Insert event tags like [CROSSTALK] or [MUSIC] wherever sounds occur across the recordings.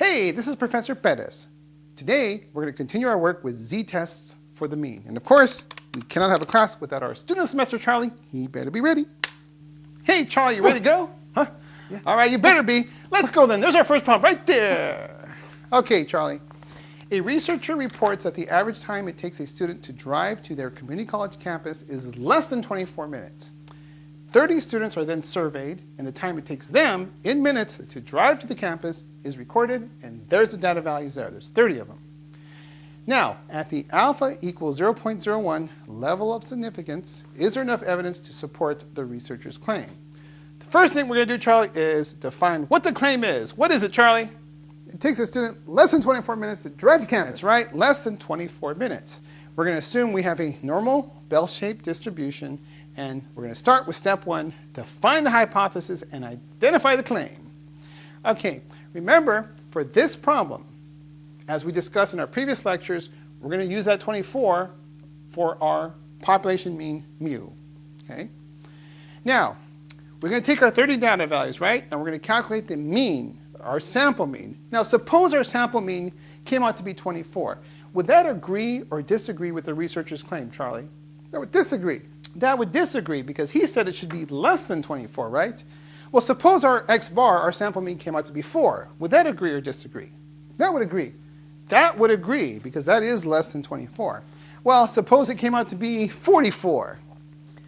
Hey, this is Professor Perez. Today, we're going to continue our work with z-tests for the mean. And of course, we cannot have a class without our student semester, Charlie. He better be ready. Hey, Charlie, you ready to go? [LAUGHS] Huh? Yeah. All right, you better be. Let's go then. There's our first problem right there. Okay, Charlie. A researcher reports that the average time it takes a student to drive to their community college campus is less than 24 minutes. 30 students are then surveyed, and the time it takes them, in minutes, to drive to the campus is recorded, and there's the data values there. There's 30 of them. Now, at the alpha equals 0.01 level of significance, is there enough evidence to support the researcher's claim? The first thing we're going to do, Charlie, is define what the claim is. What is it, Charlie? It takes a student less than 24 minutes to drive to campus, right? Less than 24 minutes. We're going to assume we have a normal bell-shaped distribution and we're going to start with step one, define the hypothesis and identify the claim. Okay, remember, for this problem, as we discussed in our previous lectures, we're going to use that 24 for our population mean mu. Okay? Now, we're going to take our 30 data values, right? And we're going to calculate the mean, our sample mean. Now, suppose our sample mean came out to be 24. Would that agree or disagree with the researcher's claim, Charlie? That would disagree that would disagree because he said it should be less than 24, right? Well, suppose our x bar, our sample mean, came out to be 4. Would that agree or disagree? That would agree. That would agree because that is less than 24. Well, suppose it came out to be 44.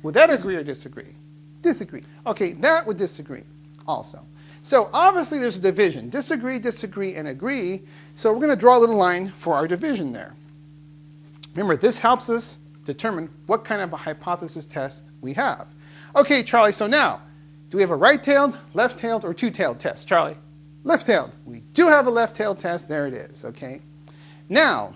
Would that agree or disagree? Disagree. Okay, that would disagree also. So obviously there's a division. Disagree, disagree, and agree. So we're going to draw a little line for our division there. Remember, this helps us determine what kind of a hypothesis test we have. Okay, Charlie, so now, do we have a right-tailed, left-tailed, or two-tailed test? Charlie? Left-tailed. We do have a left-tailed test. There it is, okay? Now,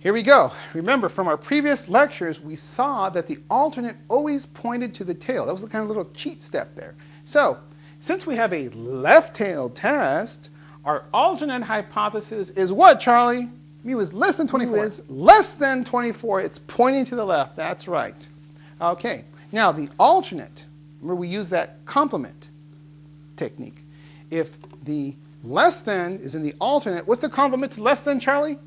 here we go. Remember, from our previous lectures, we saw that the alternate always pointed to the tail. That was the kind of little cheat step there. So, since we have a left-tailed test, our alternate hypothesis is what, Charlie? Mu is less than 24. Mu is less than 24. It's pointing to the left. That's right. Okay. Now, the alternate, remember we use that complement technique. If the less than is in the alternate, what's the complement to less than, Charlie?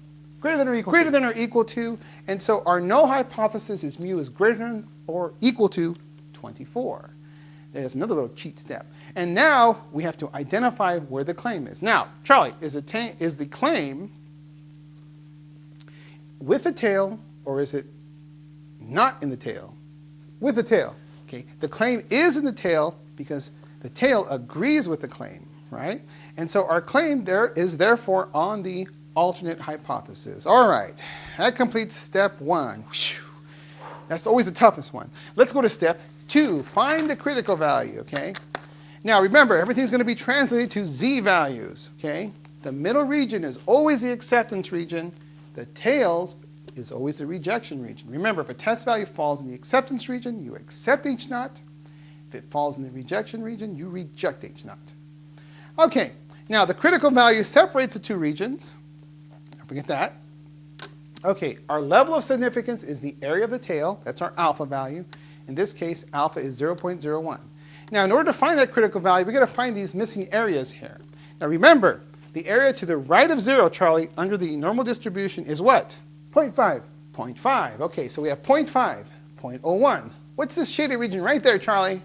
Greater than or equal Greater to. than or equal to. And so our null hypothesis is mu is greater than or equal to 24. There's another little cheat step. And now we have to identify where the claim is. Now, Charlie, is, is the claim with the tail or is it not in the tail? With the tail. Okay. The claim is in the tail because the tail agrees with the claim, right? And so our claim there is therefore on the alternate hypothesis. All right, that completes step one. That's always the toughest one. Let's go to step two, find the critical value, okay? Now remember, everything's going to be translated to z values, okay? The middle region is always the acceptance region, the tails is always the rejection region. Remember, if a test value falls in the acceptance region, you accept H naught. If it falls in the rejection region, you reject H naught. Okay, now the critical value separates the two regions. Don't forget that. Okay, our level of significance is the area of the tail. That's our alpha value. In this case, alpha is 0.01. Now, in order to find that critical value, we've got to find these missing areas here. Now remember, the area to the right of 0, Charlie, under the normal distribution is what? 0.5. 0.5. Okay, so we have 0.5, 0.01. What's this shaded region right there, Charlie?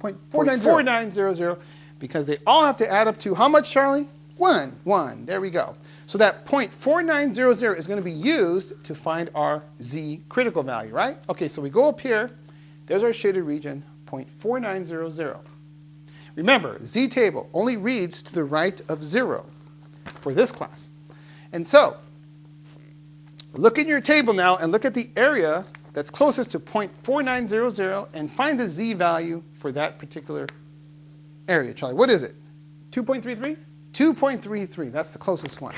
0.4900. Because they all have to add up to how much, Charlie? 1. 1. There we go. So that 0.4900 is going to be used to find our z critical value, right? Okay, so we go up here. There's our shaded region, 0.4900. Remember, Z table only reads to the right of 0 for this class. And so, look in your table now and look at the area that's closest to 0.4900 and find the Z value for that particular area. Charlie, what is it? 2.33? 2.33, that's the closest one.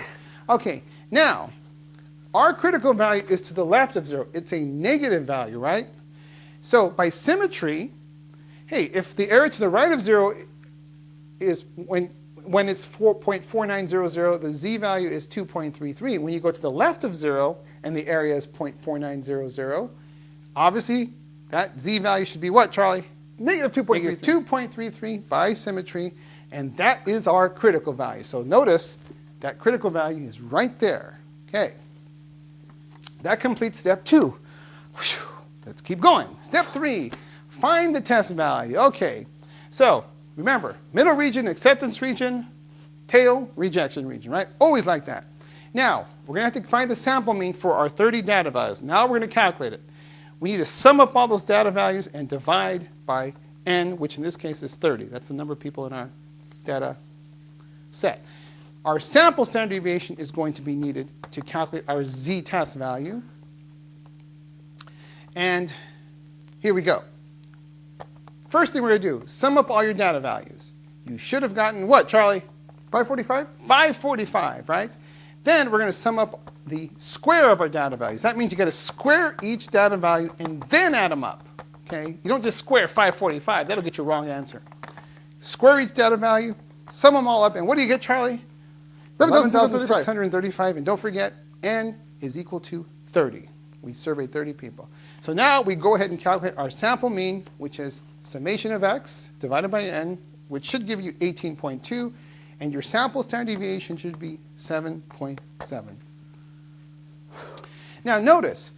Okay, now, our critical value is to the left of 0. It's a negative value, right? So by symmetry, hey, if the area to the right of 0 is when, when it's 4.4900, the z value is 2.33. When you go to the left of 0 and the area is 0.4900, obviously that z value should be what, Charlie? Negative 2.33. 2.33 by symmetry. And that is our critical value. So notice that critical value is right there. Okay. That completes step two. Whew. Let's keep going. Step three, find the test value. Okay. So remember, middle region, acceptance region, tail, rejection region, right? Always like that. Now, we're going to have to find the sample mean for our 30 data values. Now we're going to calculate it. We need to sum up all those data values and divide by n, which in this case is 30. That's the number of people in our data set. Our sample standard deviation is going to be needed to calculate our z-test value. And here we go. First thing we're going to do, sum up all your data values. You should have gotten what, Charlie? 545? 545, right? Then we're going to sum up the square of our data values. That means you got to square each data value and then add them up. Okay? You don't just square 545. That'll get you a wrong answer. Square each data value, sum them all up, and what do you get, Charlie? 11,635. And don't forget, n is equal to 30. We surveyed 30 people. So now we go ahead and calculate our sample mean, which is summation of x divided by n, which should give you 18.2, and your sample standard deviation should be 7.7. Now notice,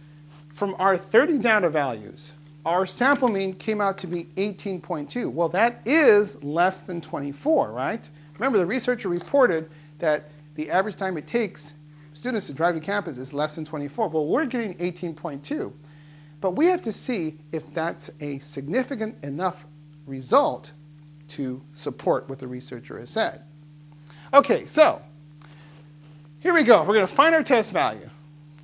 from our 30 data values, our sample mean came out to be 18.2. Well, that is less than 24, right? Remember, the researcher reported that the average time it takes students to drive to campus is less than 24. Well, we're getting 18.2. But we have to see if that's a significant enough result to support what the researcher has said. Okay, so here we go. We're going to find our test value.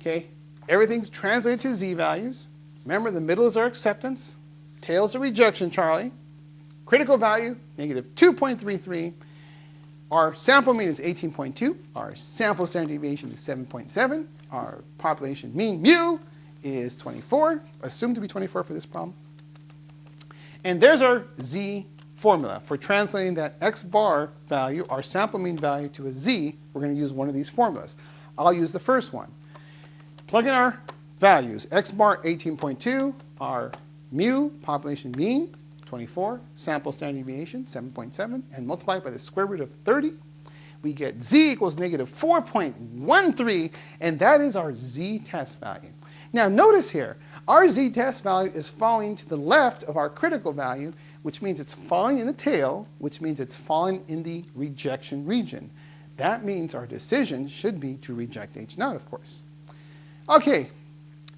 Okay, everything's translated to z-values. Remember, the middle is our acceptance. Tail is a rejection, Charlie. Critical value, negative 2.33. Our sample mean is 18.2. Our sample standard deviation is 7.7. Our population mean, mu, is 24, assumed to be 24 for this problem. And there's our z formula. For translating that x bar value, our sample mean value, to a z, we're going to use one of these formulas. I'll use the first one. Plug in our values. x bar 18.2, our mu, population mean, 24, sample standard deviation, 7.7, and multiply by the square root of 30. We get z equals negative 4.13, and that is our z-test value. Now notice here, our z-test value is falling to the left of our critical value, which means it's falling in the tail, which means it's falling in the rejection region. That means our decision should be to reject H naught, of course. Okay,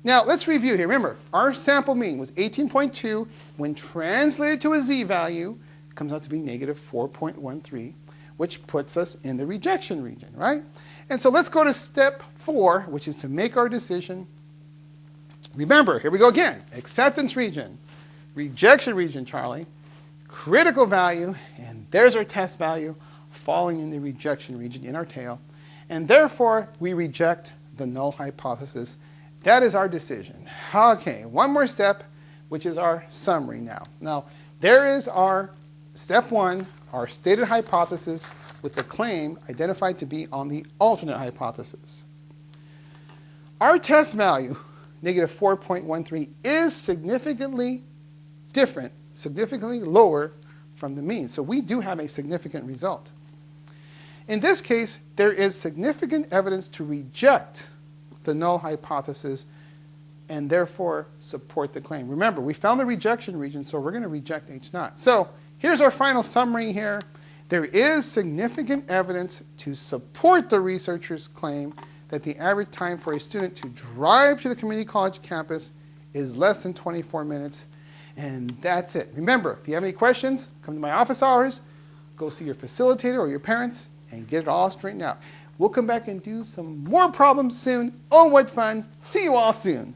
now let's review here. Remember, our sample mean was 18.2. When translated to a z-value, comes out to be negative 4.13, which puts us in the rejection region, right? And so let's go to step four, which is to make our decision Remember, here we go again. Acceptance region, rejection region, Charlie, critical value, and there's our test value falling in the rejection region in our tail. And therefore, we reject the null hypothesis. That is our decision. Okay, one more step, which is our summary now. Now, there is our step one, our stated hypothesis with the claim identified to be on the alternate hypothesis. Our test value negative 4.13 is significantly different, significantly lower from the mean. So we do have a significant result. In this case, there is significant evidence to reject the null hypothesis and therefore support the claim. Remember, we found the rejection region, so we're going to reject H naught. So here's our final summary here. There is significant evidence to support the researcher's claim that the average time for a student to drive to the community college campus is less than 24 minutes. And that's it. Remember, if you have any questions, come to my office hours, go see your facilitator or your parents, and get it all straightened out. We'll come back and do some more problems soon. Oh, what fun. See you all soon.